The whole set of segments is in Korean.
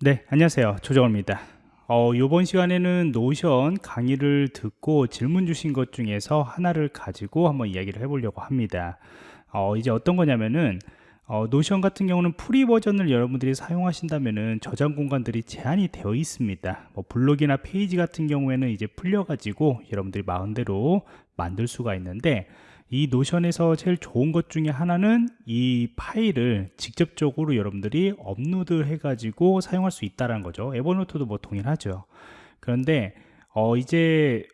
네, 안녕하세요. 조정호입니다. 어, 이번 시간에는 노션 강의를 듣고 질문 주신 것 중에서 하나를 가지고 한번 이야기를 해보려고 합니다. 어, 이제 어떤 거냐면은 어, 노션 같은 경우는 free 버전을 여러분들이 사용하신다면은 저장 공간들이 제한이 되어 있습니다. 뭐 블록이나 페이지 같은 경우에는 이제 풀려 가지고 여러분들이 마음대로 만들 수가 있는데 이 노션에서 제일 좋은 것 중에 하나는 이 파일을 직접적으로 여러분들이 업로드 해가지고 사용할 수 있다는 거죠. 에버노트도 뭐 동일하죠. 그런데 어 이제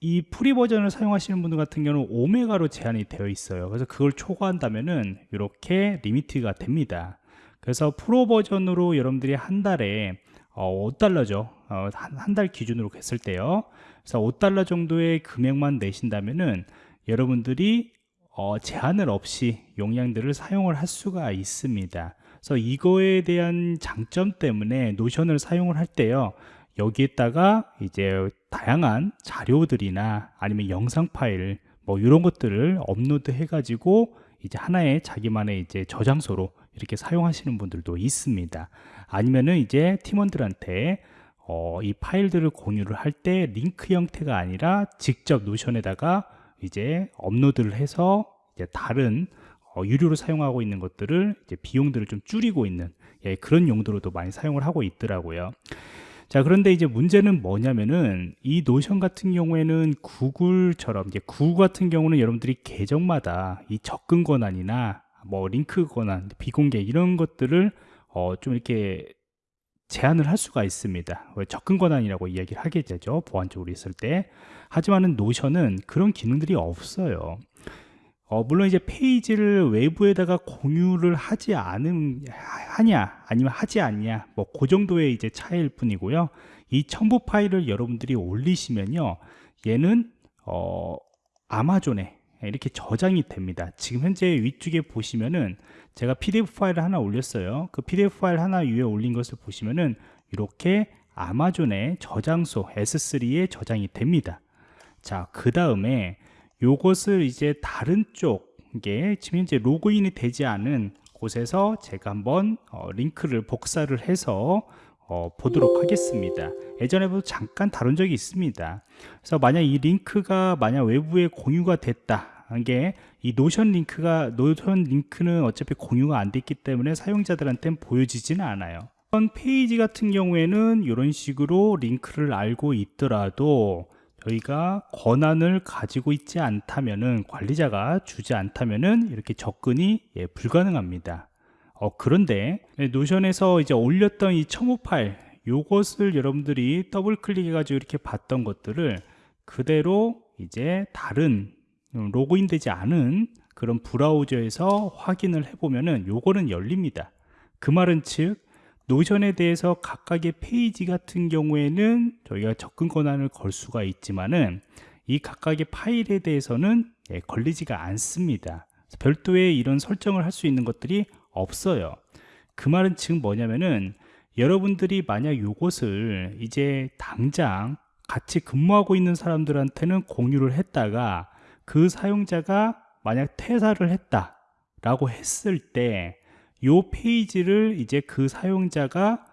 이 free 버전을 사용하시는 분들 같은 경우는 5메가로 제한이 되어 있어요. 그래서 그걸 초과한다면은 이렇게 limit가 됩니다. 그래서 프로 버전으로 여러분들이 한 달에 어, 5달러죠. 어, 한달 기준으로 했을 때요. 그래서 5달러 정도의 금액만 내신다면은 여러분들이 어, 제한을 없이 용량들을 사용을 할 수가 있습니다. 그래서 이거에 대한 장점 때문에 노션을 사용을 할 때요 여기에다가 이제 다양한 자료들이나 아니면 영상 파일 뭐 이런 것들을 업로드 해 가지고 이제 하나의 자기만의 이제 저장소로 이렇게 사용하시는 분들도 있습니다. 아니면은 이제 팀원들한테 어, 이 파일들을 공유를 할 때 링크 형태가 아니라 직접 노션에다가 이제 업로드를 해서 이제 다른 어, 유료로 사용하고 있는 것들을 이제 비용들을 좀 줄이고 있는 예, 그런 용도로도 많이 사용을 하고 있더라고요. 자 그런데 이제 문제는 뭐냐면은 이 노션 같은 경우에는 구글처럼 이제 구글 같은 경우는 여러분들이 계정마다 이 접근 권한이나 뭐 링크 권한 비공개 이런 것들을 어, 좀 이렇게 제한을 할 수가 있습니다. 접근 권한이라고 이야기를 하게 되죠. 보안적으로 있을 때. 하지만은 노션은 그런 기능들이 없어요. 어, 물론 이제 페이지를 외부에다가 공유를 하지 않음 하냐 아니면 하지 않냐 뭐 그 정도의 이제 차이일 뿐이고요. 이 첨부 파일을 여러분들이 올리시면요. 얘는 어, 아마존에 이렇게 저장이 됩니다. 지금 현재 위쪽에 보시면은 제가 pdf 파일을 하나 올렸어요. 그 pdf 파일 하나 위에 올린 것을 보시면은 이렇게 아마존의 저장소 S3에 저장이 됩니다. 자 그 다음에 요것을 이제 다른 쪽에 지금 현재 로그인이 되지 않은 곳에서 제가 한번 어, 링크를 복사를 해서 어, 보도록 하겠습니다. 예전에도 잠깐 다룬 적이 있습니다. 그래서 만약 이 링크가 만약 외부에 공유가 됐다. 이게 이 노션 링크가 노션 링크는 어차피 공유가 안 됐기 때문에 사용자들한테는 보여지지는 않아요. 페이지 같은 경우에는 이런 식으로 링크를 알고 있더라도 저희가 권한을 가지고 있지 않다면은 관리자가 주지 않다면은 이렇게 접근이 예, 불가능합니다 어, 그런데 노션에서 이제 올렸던 이 첨부 파일 요것을 여러분들이 더블 클릭해 가지고 이렇게 봤던 것들을 그대로 이제 다른 로그인 되지 않은 그런 브라우저에서 확인을 해보면은 요거는 열립니다. 그 말은 즉 노션에 대해서 각각의 페이지 같은 경우에는 저희가 접근 권한을 걸 수가 있지만은 이 각각의 파일에 대해서는 예, 걸리지가 않습니다. 별도의 이런 설정을 할 수 있는 것들이 없어요. 그 말은 즉 뭐냐면은 여러분들이 만약 요것을 이제 당장 같이 근무하고 있는 사람들한테는 공유를 했다가 그 사용자가 만약 퇴사를 했다 라고 했을 때이 페이지를 이제 그 사용자가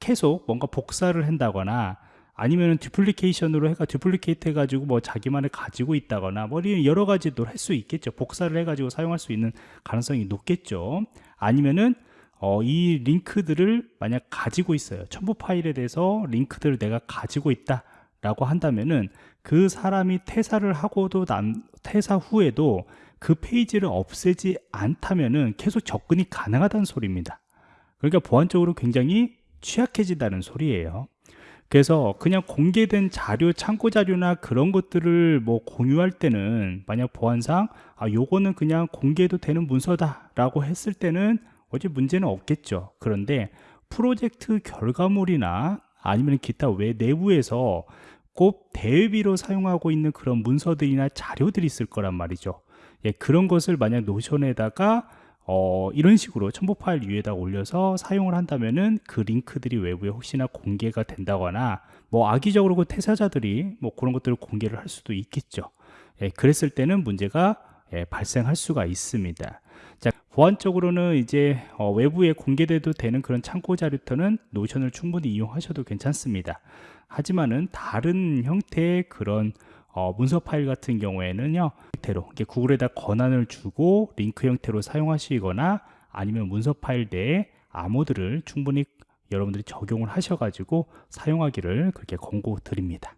계속 뭔가 복사를 한다거나 아니면 디플리케이션으로 해가 디플리케이트 해가지고 뭐 자기만을 가지고 있다거나 뭐 여러 가지도 할수 있겠죠. 복사를 해가지고 사용할 수 있는 가능성이 높겠죠. 아니면은 어, 이 링크들을 만약 가지고 있어요. 첨부 파일에 대해서 링크들을 내가 가지고 있다 라고 한다면은 그 사람이 퇴사를 하고도 남, 퇴사 후에도 그 페이지를 없애지 않다면은 계속 접근이 가능하다는 소리입니다. 그러니까 보안적으로 굉장히 취약해진다는 소리예요 그래서 그냥 공개된 자료 창고 자료나 그런 것들을 뭐 공유할 때는 만약 보안상 아 요거는 그냥 공개도 되는 문서다 라고 했을 때는 어제 문제는 없겠죠. 그런데 프로젝트 결과물이나 아니면 기타 외 내부에서 꼭 대비로 사용하고 있는 그런 문서들이나 자료들이 있을 거란 말이죠. 예, 그런 것을 만약 노션에다가 어, 이런 식으로 첨부 파일 위에다 올려서 사용을 한다면은 그 링크들이 외부에 혹시나 공개가 된다거나 뭐 악의적으로 그 퇴사자들이 뭐 그런 것들을 공개를 할 수도 있겠죠 예, 그랬을 때는 문제가 예, 발생할 수가 있습니다 자, 보안적으로는 이제 어, 외부에 공개돼도 되는 그런 참고 자료터는 노션을 충분히 이용하셔도 괜찮습니다. 하지만은 다른 형태의 그런 어, 문서 파일 같은 경우에는요 형태로 구글에다 권한을 주고 링크 형태로 사용하시거나 아니면 문서 파일 내에 암호들을 충분히 여러분들이 적용을 하셔가지고 사용하기를 그렇게 권고 드립니다.